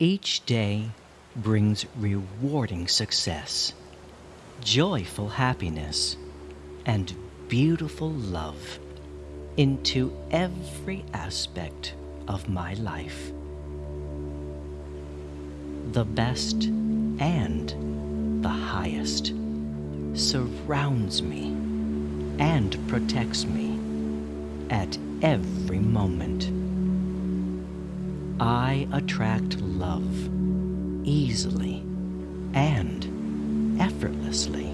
Each day brings rewarding success, joyful happiness, and beautiful love into every aspect of my life. The best and the highest surrounds me and protects me at every moment. I attract love easily and effortlessly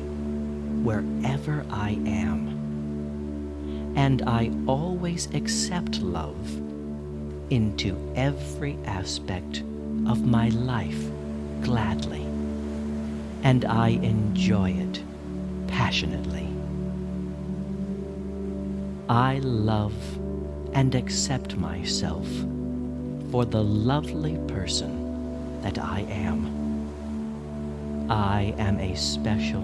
wherever I am. And I always accept love into every aspect of my life gladly. And I enjoy it passionately. I love and accept myself for the lovely person that I am. I am a special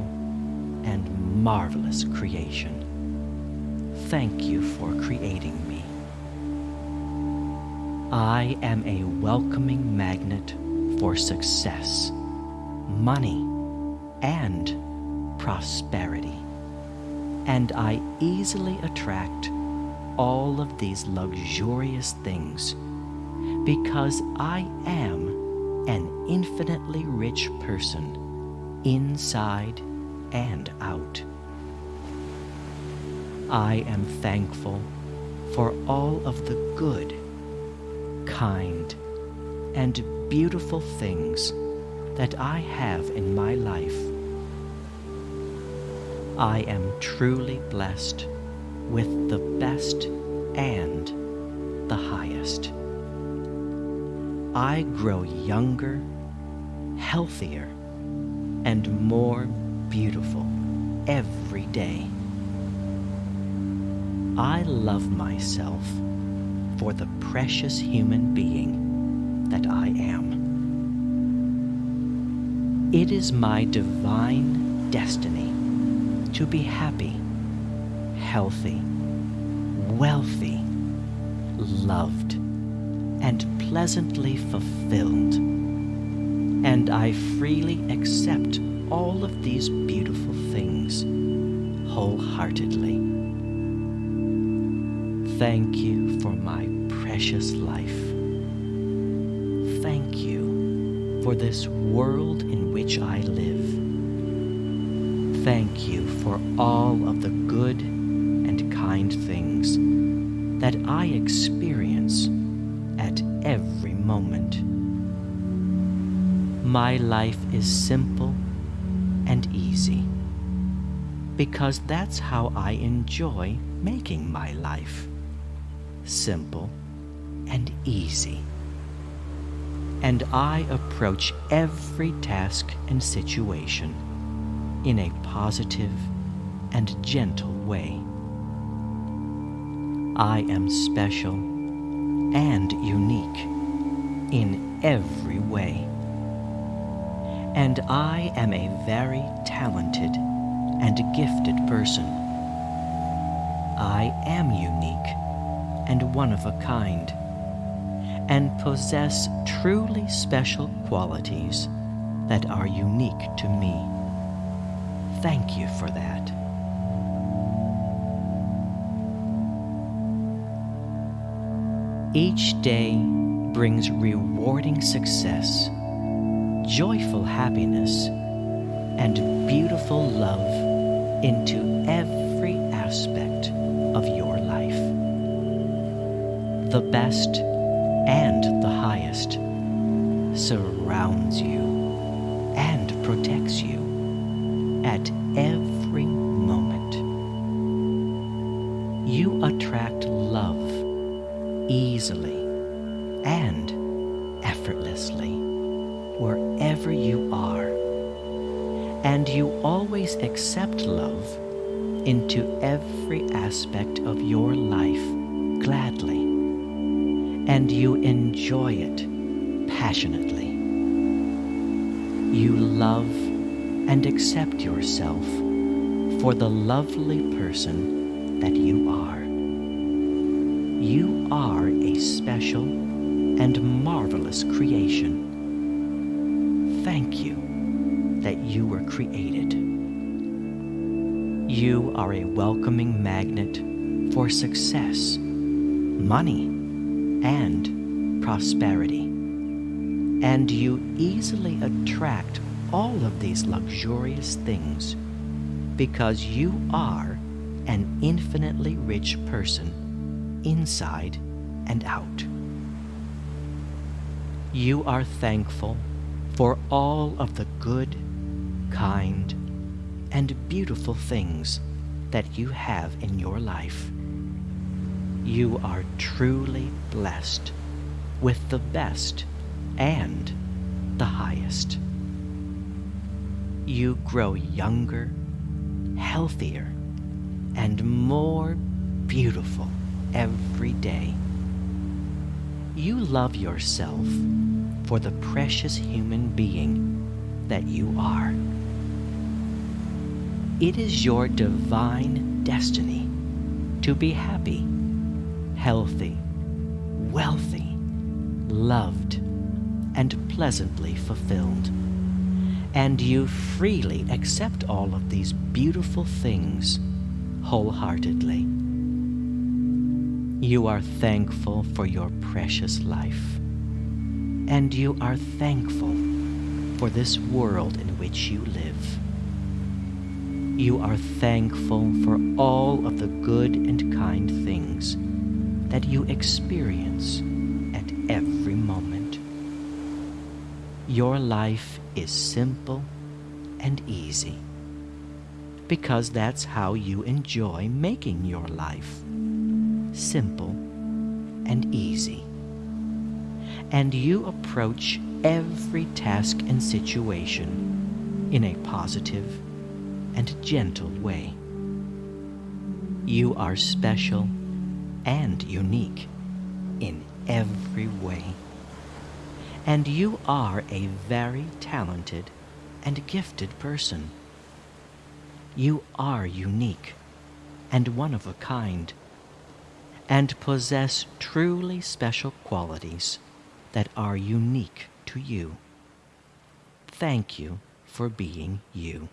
and marvelous creation. Thank you for creating me. I am a welcoming magnet for success, money, and prosperity. And I easily attract all of these luxurious things because I am an infinitely rich person inside and out. I am thankful for all of the good, kind, and beautiful things that I have in my life. I am truly blessed with the best and the highest. I grow younger, healthier, and more beautiful every day. I love myself for the precious human being that I am. It is my divine destiny to be happy, healthy, wealthy, loved, and pleasantly fulfilled. And I freely accept all of these beautiful things wholeheartedly. Thank you for my precious life. Thank you for this world in which I live. Thank you for all of the good and kind things that I experience moment. My life is simple and easy because that's how I enjoy making my life simple and easy. And I approach every task and situation in a positive and gentle way. I am special and unique in every way. And I am a very talented and gifted person. I am unique and one of a kind, and possess truly special qualities that are unique to me. Thank you for that. Each day brings rewarding success, joyful happiness, and beautiful love into every aspect of your life. The best and the highest surrounds you and protects you at every moment. You attract love easily and effortlessly wherever you are. And you always accept love into every aspect of your life gladly. And you enjoy it passionately. You love and accept yourself for the lovely person that you are. You are a special and marvelous creation. thank you that you were created. You are a welcoming magnet for success, money, and prosperity. And you easily attract all of these luxurious things because you are an infinitely rich person inside and out. You are thankful for all of the good, kind, and beautiful things that you have in your life. You are truly blessed with the best and the highest. You grow younger, healthier, and more beautiful every day. You love yourself for the precious human being that you are. It is your divine destiny to be happy, healthy, wealthy, loved, and pleasantly fulfilled. And you freely accept all of these beautiful things wholeheartedly. You are thankful for your precious life. And you are thankful for this world in which you live. You are thankful for all of the good and kind things that you experience at every moment. Your life is simple and easy because that's how you enjoy making your life simple and easy. And you approach every task and situation in a positive and gentle way. You are special and unique in every way. And you are a very talented and gifted person. You are unique and one of a kind, and possess truly special qualities that are unique to you. Thank you for being you.